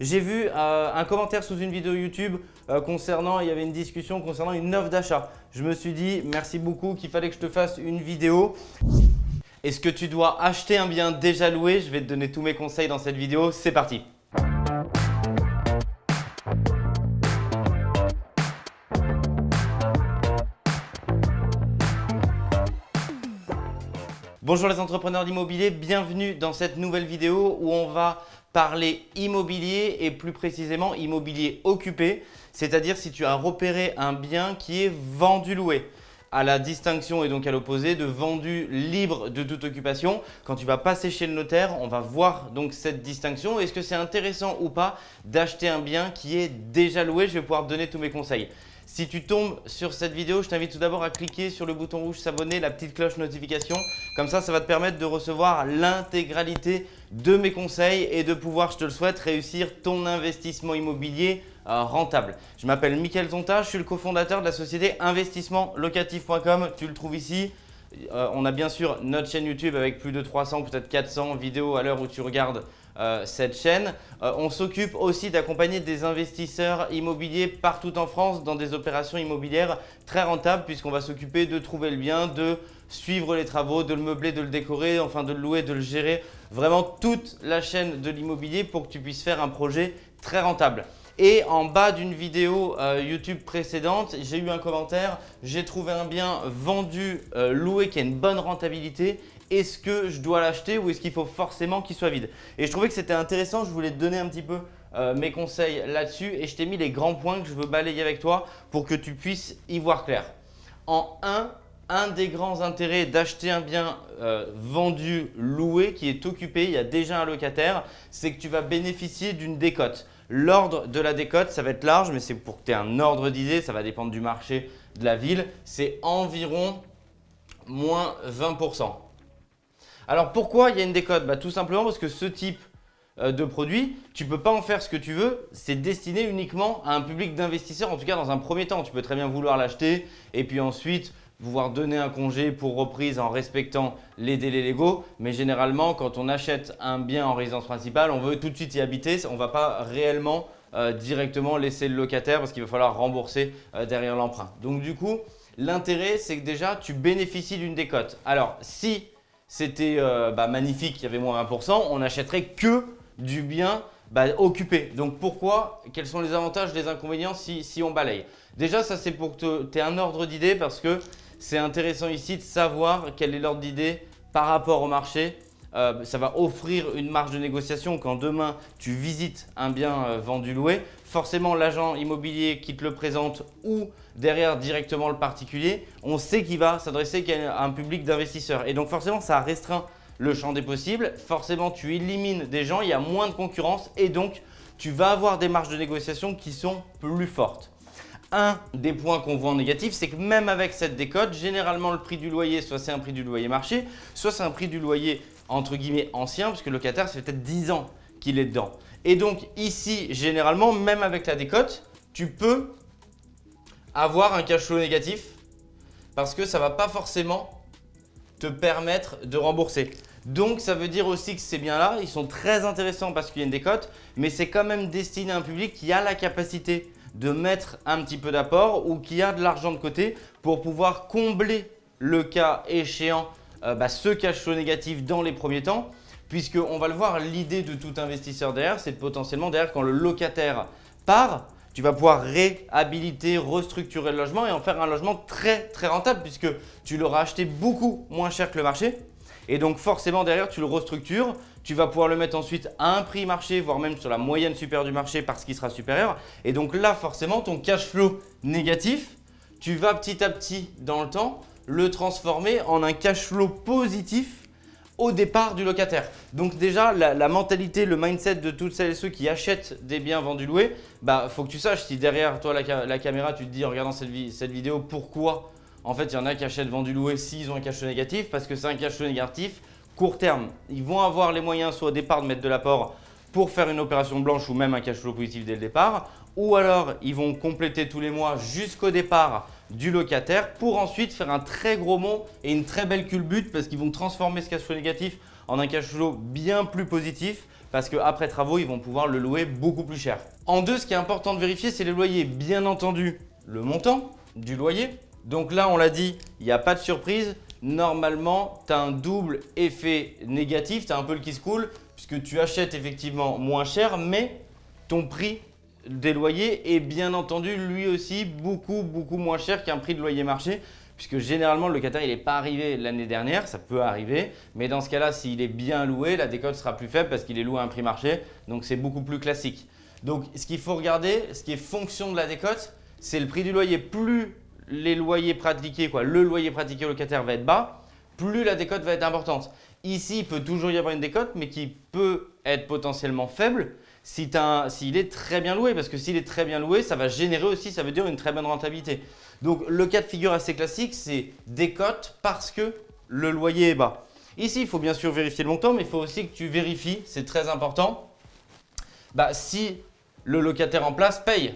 J'ai vu euh, un commentaire sous une vidéo YouTube euh, concernant, il y avait une discussion concernant une offre d'achat. Je me suis dit merci beaucoup qu'il fallait que je te fasse une vidéo. Est-ce que tu dois acheter un bien déjà loué? Je vais te donner tous mes conseils dans cette vidéo. C'est parti Bonjour les entrepreneurs d'immobilier, bienvenue dans cette nouvelle vidéo où on va parler immobilier et plus précisément immobilier occupé, c'est-à-dire si tu as repéré un bien qui est vendu loué à la distinction et donc à l'opposé de vendu libre de toute occupation. Quand tu vas passer chez le notaire, on va voir donc cette distinction. Est-ce que c'est intéressant ou pas d'acheter un bien qui est déjà loué? Je vais pouvoir te donner tous mes conseils. Si tu tombes sur cette vidéo, je t'invite tout d'abord à cliquer sur le bouton rouge s'abonner, la petite cloche notification. Comme ça, ça va te permettre de recevoir l'intégralité de mes conseils et de pouvoir, je te le souhaite, réussir ton investissement immobilier euh, rentable. Je m'appelle Mickaël Zonta, je suis le cofondateur de la société investissementlocatif.com. Tu le trouves ici. Euh, on a bien sûr notre chaîne YouTube avec plus de 300, peut-être 400 vidéos à l'heure où tu regardes euh, cette chaîne. Euh, on s'occupe aussi d'accompagner des investisseurs immobiliers partout en France dans des opérations immobilières très rentables puisqu'on va s'occuper de trouver le bien, de suivre les travaux, de le meubler, de le décorer, enfin de le louer, de le gérer. Vraiment toute la chaîne de l'immobilier pour que tu puisses faire un projet très rentable. Et en bas d'une vidéo euh, YouTube précédente, j'ai eu un commentaire, j'ai trouvé un bien vendu, loué qui a une bonne rentabilité est-ce que je dois l'acheter ou est-ce qu'il faut forcément qu'il soit vide Et je trouvais que c'était intéressant, je voulais te donner un petit peu euh, mes conseils là-dessus et je t'ai mis les grands points que je veux balayer avec toi pour que tu puisses y voir clair. En un, un des grands intérêts d'acheter un bien euh, vendu, loué, qui est occupé, il y a déjà un locataire, c'est que tu vas bénéficier d'une décote. L'ordre de la décote, ça va être large, mais c'est pour que tu aies un ordre d'idée, ça va dépendre du marché de la ville, c'est environ moins 20%. Alors pourquoi il y a une décote? Bah, Tout simplement parce que ce type euh, de produit, tu ne peux pas en faire ce que tu veux. C'est destiné uniquement à un public d'investisseurs, en tout cas dans un premier temps. Tu peux très bien vouloir l'acheter et puis ensuite pouvoir donner un congé pour reprise en respectant les délais légaux. Mais généralement, quand on achète un bien en résidence principale, on veut tout de suite y habiter. On ne va pas réellement euh, directement laisser le locataire parce qu'il va falloir rembourser euh, derrière l'emprunt. Donc du coup, l'intérêt, c'est que déjà, tu bénéficies d'une décote. Alors, si c'était euh, bah, magnifique, il y avait moins 20%, on n'achèterait que du bien bah, occupé. Donc pourquoi Quels sont les avantages, les inconvénients si, on balaye? Déjà, ça c'est pour que tu aies un ordre d'idée parce que c'est intéressant ici de savoir quel est l'ordre d'idée par rapport au marché euh, ça va offrir une marge de négociation quand demain tu visites un bien euh, vendu loué. Forcément, l'agent immobilier qui te le présente ou derrière directement le particulier, on sait qu'il va s'adresser à un public d'investisseurs. Et donc forcément, ça restreint le champ des possibles. Forcément, tu élimines des gens, il y a moins de concurrence et donc tu vas avoir des marges de négociation qui sont plus fortes. Un des points qu'on voit en négatif, c'est que même avec cette décote, généralement le prix du loyer, soit c'est un prix du loyer marché, soit c'est un prix du loyer entre guillemets ancien, parce que le locataire, fait peut-être 10 ans qu'il est dedans. Et donc ici, généralement, même avec la décote, tu peux avoir un cash flow négatif parce que ça ne va pas forcément te permettre de rembourser. Donc, ça veut dire aussi que ces biens-là, ils sont très intéressants parce qu'il y a une décote, mais c'est quand même destiné à un public qui a la capacité de mettre un petit peu d'apport ou qui a de l'argent de côté pour pouvoir combler le cas échéant euh, bah, ce cash flow négatif dans les premiers temps, puisqu'on va le voir, l'idée de tout investisseur derrière, c'est potentiellement derrière quand le locataire part, tu vas pouvoir réhabiliter, restructurer le logement et en faire un logement très très rentable puisque tu l'auras acheté beaucoup moins cher que le marché. Et donc forcément derrière, tu le restructures, tu vas pouvoir le mettre ensuite à un prix marché, voire même sur la moyenne supérieure du marché parce qu'il sera supérieur. Et donc là, forcément, ton cash flow négatif, tu vas petit à petit dans le temps le transformer en un cash flow positif au départ du locataire. Donc déjà, la, mentalité, le mindset de toutes celles et ceux qui achètent des biens vendus loués, bah faut que tu saches si derrière toi la, caméra, tu te dis en regardant cette, cette vidéo pourquoi en fait il y en a qui achètent vendu loué s'ils ont un cash flow négatif parce que c'est un cash flow négatif court terme. Ils vont avoir les moyens soit au départ de mettre de l'apport pour faire une opération blanche ou même un cash flow positif dès le départ ou alors ils vont compléter tous les mois jusqu'au départ du locataire pour ensuite faire un très gros mont et une très belle culbute parce qu'ils vont transformer ce cash flow négatif en un cash flow bien plus positif parce qu'après travaux, ils vont pouvoir le louer beaucoup plus cher. En deux, ce qui est important de vérifier, c'est les loyers. Bien entendu, le montant du loyer. Donc là, on l'a dit, il n'y a pas de surprise. Normalement, tu as un double effet négatif, tu as un peu le qui se coule, puisque tu achètes effectivement moins cher, mais ton prix des loyers est bien entendu lui aussi beaucoup beaucoup moins cher qu'un prix de loyer marché puisque généralement le locataire il n'est pas arrivé l'année dernière, ça peut arriver, mais dans ce cas-là, s'il est bien loué, la décote sera plus faible parce qu'il est loué à un prix marché, donc c'est beaucoup plus classique. Donc ce qu'il faut regarder, ce qui est fonction de la décote, c'est le prix du loyer. Plus les loyers pratiqués, quoi, le loyer pratiqué au locataire va être bas, plus la décote va être importante. Ici, il peut toujours y avoir une décote, mais qui peut être potentiellement faible s'il est très bien loué. Parce que s'il est très bien loué, ça va générer aussi, ça veut dire une très bonne rentabilité. Donc, le cas de figure assez classique, c'est décote parce que le loyer est bas. Ici, il faut bien sûr vérifier le montant, mais il faut aussi que tu vérifies, c'est très important, bah, si le locataire en place paye.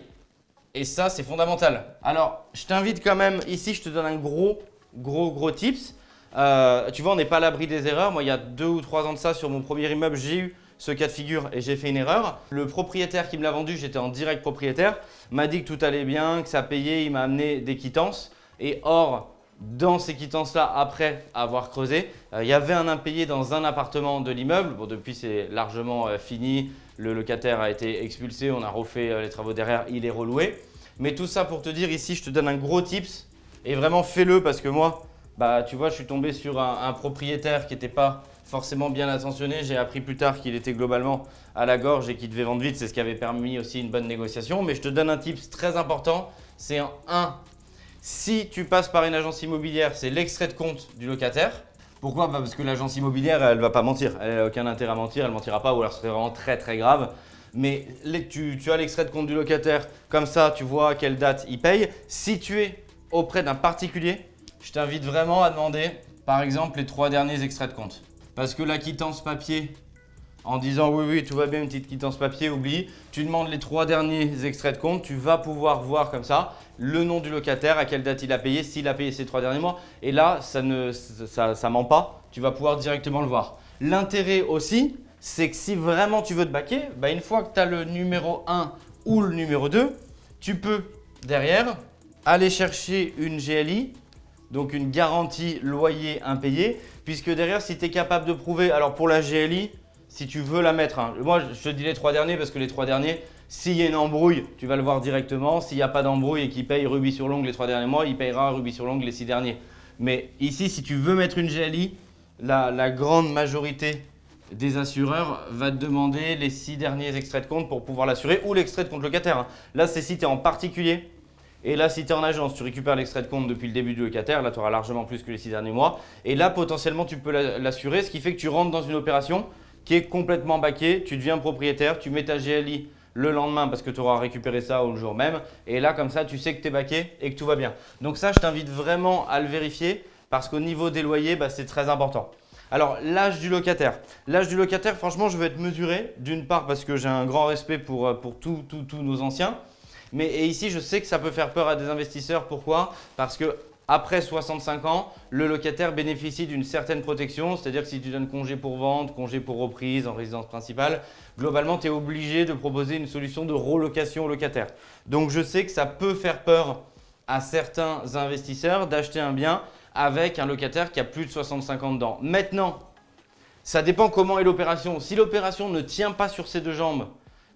Et ça, c'est fondamental. Alors, je t'invite quand même, ici, je te donne un gros, gros, gros tips. Euh, tu vois, on n'est pas à l'abri des erreurs. Moi, il y a deux ou trois ans de ça, sur mon premier immeuble, j'ai eu ce cas de figure et j'ai fait une erreur. Le propriétaire qui me l'a vendu, j'étais en direct propriétaire, m'a dit que tout allait bien, que ça payait, il m'a amené des quittances. Et or, dans ces quittances-là, après avoir creusé, euh, il y avait un impayé dans un appartement de l'immeuble. Bon, depuis, c'est largement euh, fini. Le locataire a été expulsé, on a refait les travaux derrière, il est reloué. Mais tout ça pour te dire, ici, je te donne un gros tips et vraiment fais-le parce que moi, bah, tu vois, je suis tombé sur un, propriétaire qui n'était pas forcément bien attentionné. J'ai appris plus tard qu'il était globalement à la gorge et qu'il devait vendre vite. C'est ce qui avait permis aussi une bonne négociation. Mais je te donne un tips très important. C'est un 1. Si tu passes par une agence immobilière, c'est l'extrait de compte du locataire. Pourquoi? Bah, Parce que l'agence immobilière, elle ne va pas mentir. Elle n'a aucun intérêt à mentir, elle ne mentira pas ou alors ce serait vraiment très très grave. Mais tu, tu as l'extrait de compte du locataire, comme ça tu vois à quelle date il paye. Si tu es auprès d'un particulier, je t'invite vraiment à demander, par exemple, les trois derniers extraits de compte. Parce que la quittance papier, en disant oui, oui, tout va bien, une petite quittance papier, oublie. Tu demandes les trois derniers extraits de compte, tu vas pouvoir voir comme ça le nom du locataire, à quelle date il a payé, s'il a payé ces trois derniers mois. Et là, ça ne ça, ment pas, tu vas pouvoir directement le voir. L'intérêt aussi, c'est que si vraiment tu veux te baquer, bah une fois que tu as le numéro 1 ou le numéro 2, tu peux derrière aller chercher une GLI donc une garantie loyer impayé, puisque derrière, si tu es capable de prouver, alors pour la GLI, si tu veux la mettre, hein, moi je te dis les trois derniers parce que les trois derniers, s'il y a une embrouille, tu vas le voir directement. S'il n'y a pas d'embrouille et qu'il paye rubis sur l'ongle les trois derniers mois, il payera rubis sur l'ongle les six derniers. Mais ici, si tu veux mettre une GLI, la, grande majorité des assureurs va te demander les six derniers extraits de compte pour pouvoir l'assurer ou l'extrait de compte locataire. Hein. Là, c'est si tu es en particulier et là, si tu es en agence, tu récupères l'extrait de compte depuis le début du locataire. Là, tu auras largement plus que les six derniers mois. Et là, potentiellement, tu peux l'assurer, ce qui fait que tu rentres dans une opération qui est complètement baquée. Tu deviens propriétaire, tu mets ta GLI le lendemain parce que tu auras récupéré ça au jour même. Et là, comme ça, tu sais que tu es baqué et que tout va bien. Donc ça, je t'invite vraiment à le vérifier parce qu'au niveau des loyers, bah, c'est très important. Alors, l'âge du locataire. L'âge du locataire, franchement, je vais être mesuré. D'une part, parce que j'ai un grand respect pour, euh, pour tous nos anciens. Mais ici, je sais que ça peut faire peur à des investisseurs. Pourquoi? Parce que après 65 ans, le locataire bénéficie d'une certaine protection, c'est-à-dire que si tu donnes congé pour vente, congé pour reprise en résidence principale, globalement, tu es obligé de proposer une solution de relocation au locataire. Donc, je sais que ça peut faire peur à certains investisseurs d'acheter un bien avec un locataire qui a plus de 65 ans dedans. Maintenant, ça dépend comment est l'opération. Si l'opération ne tient pas sur ses deux jambes,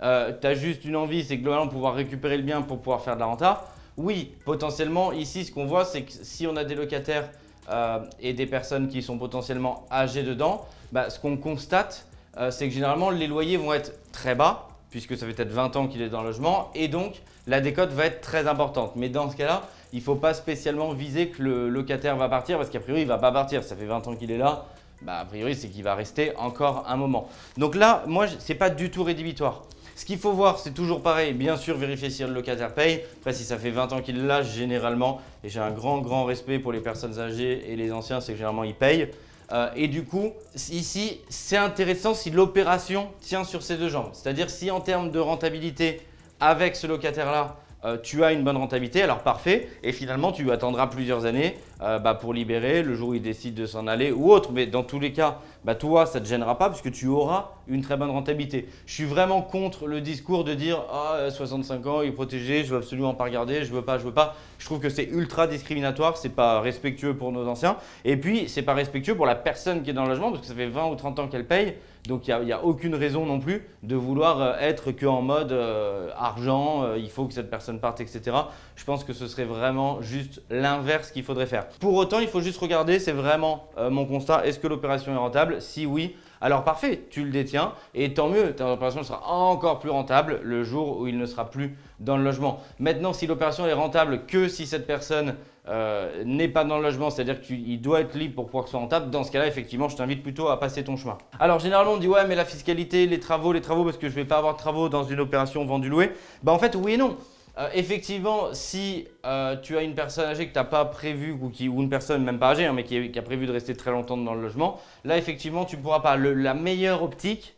euh, tu as juste une envie, c'est globalement pouvoir récupérer le bien pour pouvoir faire de la renta. Oui, potentiellement, ici, ce qu'on voit, c'est que si on a des locataires euh, et des personnes qui sont potentiellement âgées dedans, bah, ce qu'on constate, euh, c'est que généralement, les loyers vont être très bas, puisque ça fait peut-être 20 ans qu'il est dans le logement, et donc la décote va être très importante. Mais dans ce cas-là, il ne faut pas spécialement viser que le locataire va partir, parce qu'a priori, il ne va pas partir. Ça fait 20 ans qu'il est là, bah, a priori, c'est qu'il va rester encore un moment. Donc là, moi, ce n'est pas du tout rédhibitoire. Ce qu'il faut voir, c'est toujours pareil. Bien sûr, vérifier si le locataire paye. Après, si ça fait 20 ans qu'il l'a, généralement, et j'ai un grand, grand respect pour les personnes âgées et les anciens, c'est que généralement, ils payent. Euh, et du coup, ici, c'est intéressant si l'opération tient sur ses deux jambes. C'est-à-dire si en termes de rentabilité, avec ce locataire-là, euh, tu as une bonne rentabilité, alors parfait. Et finalement, tu attendras plusieurs années euh, bah, pour libérer le jour où il décide de s'en aller ou autre. Mais dans tous les cas, bah toi, ça ne te gênera pas puisque tu auras une très bonne rentabilité. Je suis vraiment contre le discours de dire « Ah, 65 ans, il est protégé, je veux absolument pas regarder, je veux pas, je veux pas ». Je trouve que c'est ultra discriminatoire, c'est pas respectueux pour nos anciens. Et puis, c'est pas respectueux pour la personne qui est dans le logement parce que ça fait 20 ou 30 ans qu'elle paye. Donc, il n'y a, aucune raison non plus de vouloir euh, être qu'en mode euh, argent, euh, il faut que cette personne parte, etc. Je pense que ce serait vraiment juste l'inverse qu'il faudrait faire. Pour autant, il faut juste regarder, c'est vraiment mon constat, est-ce que l'opération est rentable? Si oui, alors parfait, tu le détiens et tant mieux, ta opération sera encore plus rentable le jour où il ne sera plus dans le logement. Maintenant, si l'opération est rentable que si cette personne euh, n'est pas dans le logement, c'est-à-dire qu'il doit être libre pour pouvoir que ce soit rentable, dans ce cas-là, effectivement, je t'invite plutôt à passer ton chemin. Alors généralement, on dit ouais, mais la fiscalité, les travaux, les travaux, parce que je ne vais pas avoir de travaux dans une opération vendu-loué. Bah en fait, oui et non. Euh, effectivement, si euh, tu as une personne âgée que tu n'as pas prévu ou, qui, une personne même pas âgée, hein, mais qui, a prévu de rester très longtemps dans le logement, là effectivement, tu ne pourras pas. la meilleure optique,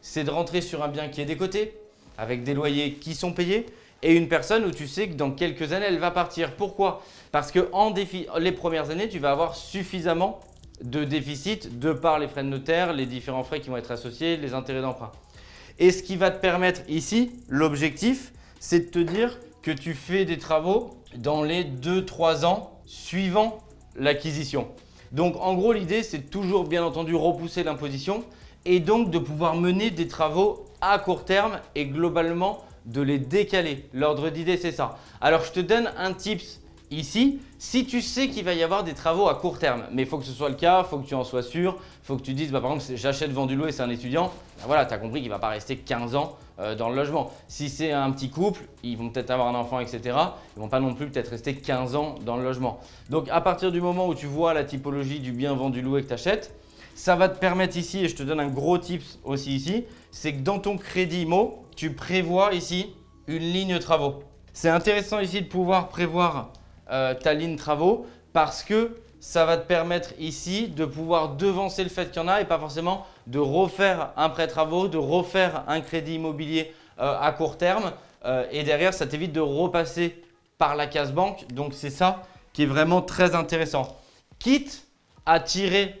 c'est de rentrer sur un bien qui est décoté, avec des loyers qui sont payés, et une personne où tu sais que dans quelques années, elle va partir. Pourquoi? Parce que en les premières années, tu vas avoir suffisamment de déficit de par les frais de notaire, les différents frais qui vont être associés, les intérêts d'emprunt. Et ce qui va te permettre ici, l'objectif, c'est de te dire que tu fais des travaux dans les 2-3 ans suivant l'acquisition. Donc en gros, l'idée, c'est toujours bien entendu repousser l'imposition et donc de pouvoir mener des travaux à court terme et globalement de les décaler. L'ordre d'idée, c'est ça. Alors, je te donne un tips ici. Si tu sais qu'il va y avoir des travaux à court terme, mais il faut que ce soit le cas, il faut que tu en sois sûr, il faut que tu dides, bah, par exemple, j'achète vendu loué, c'est un étudiant, bah, voilà, tu as compris qu'il ne va pas rester 15 ans euh, dans le logement. Si c'est un petit couple, ils vont peut-être avoir un enfant, etc. Ils ne vont pas non plus peut-être rester 15 ans dans le logement. Donc, à partir du moment où tu vois la typologie du bien vendu loué que tu achètes, ça va te permettre ici, et je te donne un gros tips aussi ici, c'est que dans ton crédit IMO, tu prévois ici une ligne travaux. C'est intéressant ici de pouvoir prévoir euh, ta ligne travaux parce que ça va te permettre ici de pouvoir devancer le fait qu'il y en a et pas forcément de refaire un prêt travaux, de refaire un crédit immobilier euh, à court terme. Euh, et derrière, ça t'évite de repasser par la case banque. Donc, c'est ça qui est vraiment très intéressant. Quitte à tirer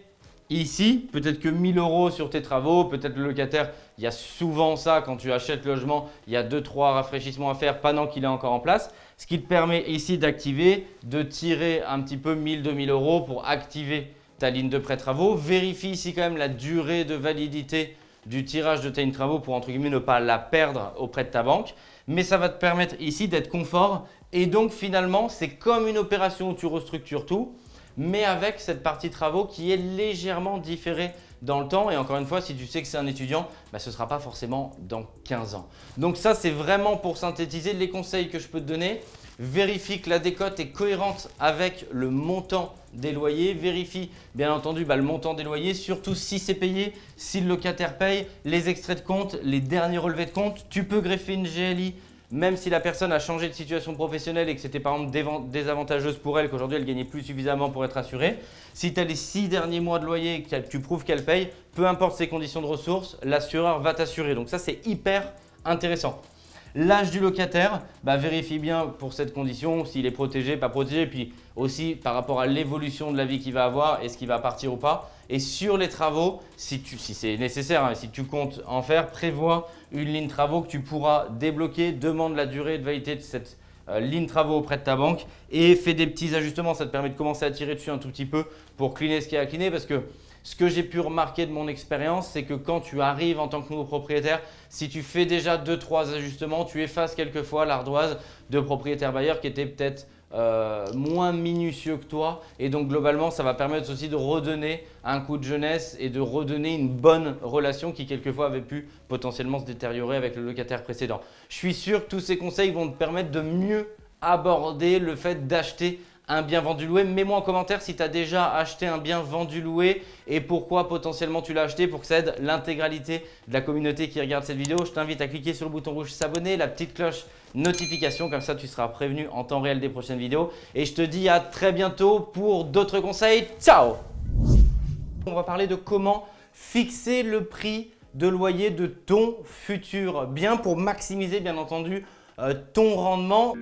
Ici, peut-être que 1000 euros sur tes travaux, peut-être le locataire, il y a souvent ça quand tu achètes le logement, il y a 2-3 rafraîchissements à faire pendant qu'il est encore en place. Ce qui te permet ici d'activer, de tirer un petit peu 1000-2000 euros pour activer ta ligne de prêt travaux. Vérifie ici quand même la durée de validité du tirage de ta ligne travaux pour entre guillemets ne pas la perdre auprès de ta banque. Mais ça va te permettre ici d'être confort et donc finalement c'est comme une opération où tu restructures tout mais avec cette partie travaux qui est légèrement différée dans le temps. Et encore une fois, si tu sais que c'est un étudiant, bah, ce ne sera pas forcément dans 15 ans. Donc ça, c'est vraiment pour synthétiser les conseils que je peux te donner. Vérifie que la décote est cohérente avec le montant des loyers. Vérifie bien entendu bah, le montant des loyers, surtout si c'est payé, si le locataire paye, les extraits de compte, les derniers relevés de compte. Tu peux greffer une GLI même si la personne a changé de situation professionnelle et que c'était par exemple désavantageuse pour elle, qu'aujourd'hui elle gagnait plus suffisamment pour être assurée, si tu as les six derniers mois de loyer et que tu prouves qu'elle paye, peu importe ses conditions de ressources, l'assureur va t'assurer. Donc ça, c'est hyper intéressant. L'âge du locataire, bah, vérifie bien pour cette condition s'il est protégé, pas protégé, puis aussi par rapport à l'évolution de la vie qu'il va avoir, est-ce qu'il va partir ou pas. Et sur les travaux, si, c'est nécessaire, hein, si tu comptes en faire, prévois une ligne travaux que tu pourras débloquer, demande la durée de validité de cette euh, ligne travaux auprès de ta banque et fais des petits ajustements. Ça te permet de commencer à tirer dessus un tout petit peu pour cleaner ce qui est à cleaner parce que ce que j'ai pu remarquer de mon expérience, c'est que quand tu arrives en tant que nouveau propriétaire, si tu fais déjà 2-3 ajustements, tu effaces quelquefois l'ardoise de propriétaire bailleur qui était peut-être euh, moins minutieux que toi. Et donc globalement, ça va permettre aussi de redonner un coup de jeunesse et de redonner une bonne relation qui quelquefois avait pu potentiellement se détériorer avec le locataire précédent. Je suis sûr que tous ces conseils vont te permettre de mieux aborder le fait d'acheter un bien vendu loué. Mets-moi en commentaire si tu as déjà acheté un bien vendu loué et pourquoi potentiellement tu l'as acheté pour que ça aide l'intégralité de la communauté qui regarde cette vidéo. Je t'invite à cliquer sur le bouton rouge s'abonner, la petite cloche notification, comme ça tu seras prévenu en temps réel des prochaines vidéos. Et je te dis à très bientôt pour d'autres conseils. Ciao On va parler de comment fixer le prix de loyer de ton futur bien pour maximiser bien entendu euh, ton rendement.